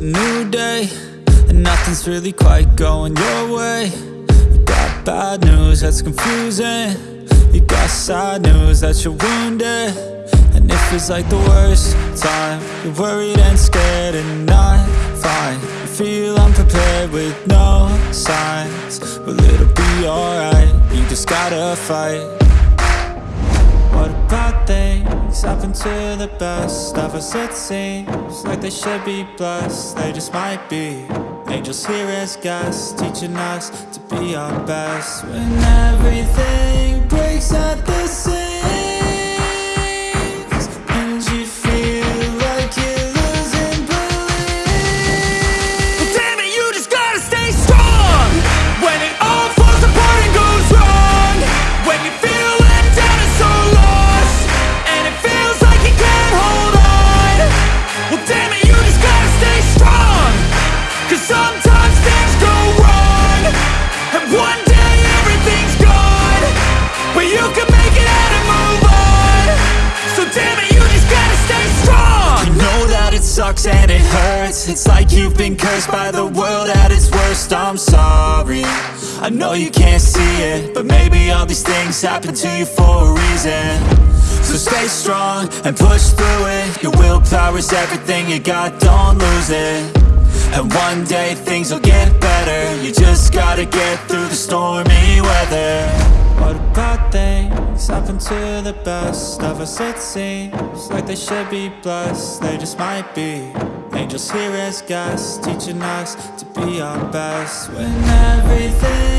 a new day And nothing's really quite going your way. You got bad news that's confusing. You got sad news that you're wounded. And it feels like the worst time. You're worried and scared and not fine You feel unprepared with no signs. Well it'll be alright You just gotta fight. What about things happen to the best. Of us it seems like they should be blessed. They just might be. Angels here as guests Teaching us to be our best. When everything breaks at the It's like you've been cursed by the world at its worst. I'm sorry. I know you can't see it But maybe all these things happen to you for a reason. So stay strong and push through it. Your willpower is everything you got, don't lose it. And one day things will get better. You just gotta get through the stormy weather What about things happen to the best of us it seems. Like they should be blessed, they just might be. Angels here as guests, teaching us to be our best. When everything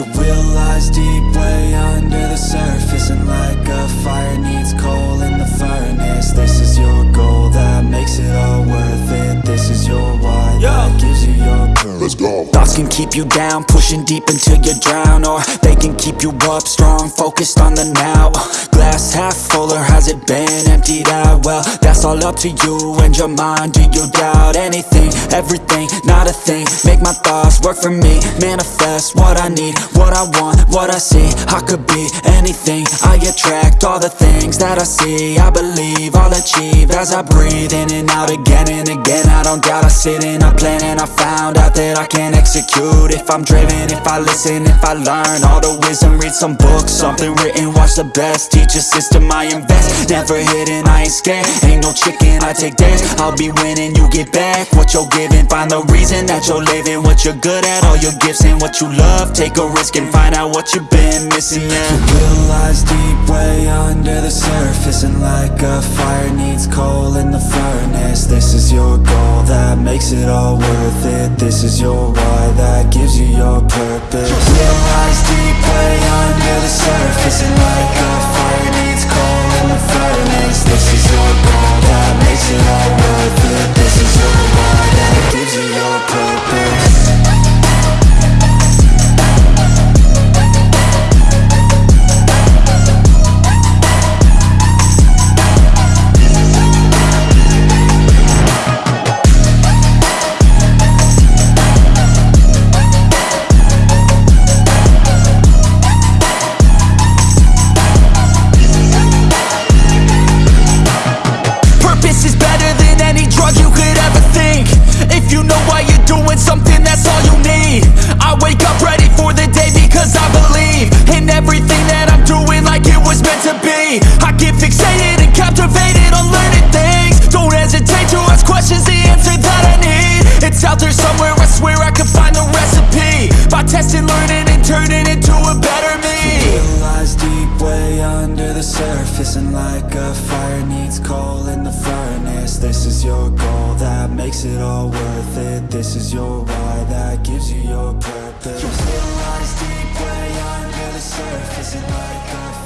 Will lies deep way under the surface And like a fire needs coal in the furnace. This is your goal that makes it all worth it. This is your why that gives you your purpose. Let's go. Thoughts can keep you down, pushing deep until you drown Or they can keep you up strong, focused on the now. Glass half full or has it been emptied out? Well, that's all up to you and your mind. Do you doubt anything, everything, not a thing. Make my thoughts work for me, manifest what I need What I want, what I see, I could be anything. I attract all the things that I see. I believe I'll achieve as I breathe in and out again and again. I don't doubt, I sit and I plan and I found out that I can't execute If I'm driven, if I listen, if I learn. All the wisdom Read some books, something written, watch the best. Teach a system I invest, never hidden, I ain't scared. Ain't no chicken, I take dares I'll be winning, you get back what you're giving. Find the reason that you're living, what you're good at All your gifts and what you love. Take a risk and find out what you've been missing, yeah. Will lies deep way under the surface And like a fire needs coal in the furnace. This is your goal that makes it all worth it. This is your why that gives you your purpose the surface And like a fire needs coal in the furnace. This is your goal that makes it all worth it. This is your why that gives you your purpose. It lies deep way under the surface And like a